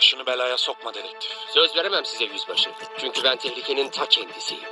Başını belaya sokma dedektif. Söz veremem size yüzbaşı. Çünkü ben tehlikenin ta kendisiyim.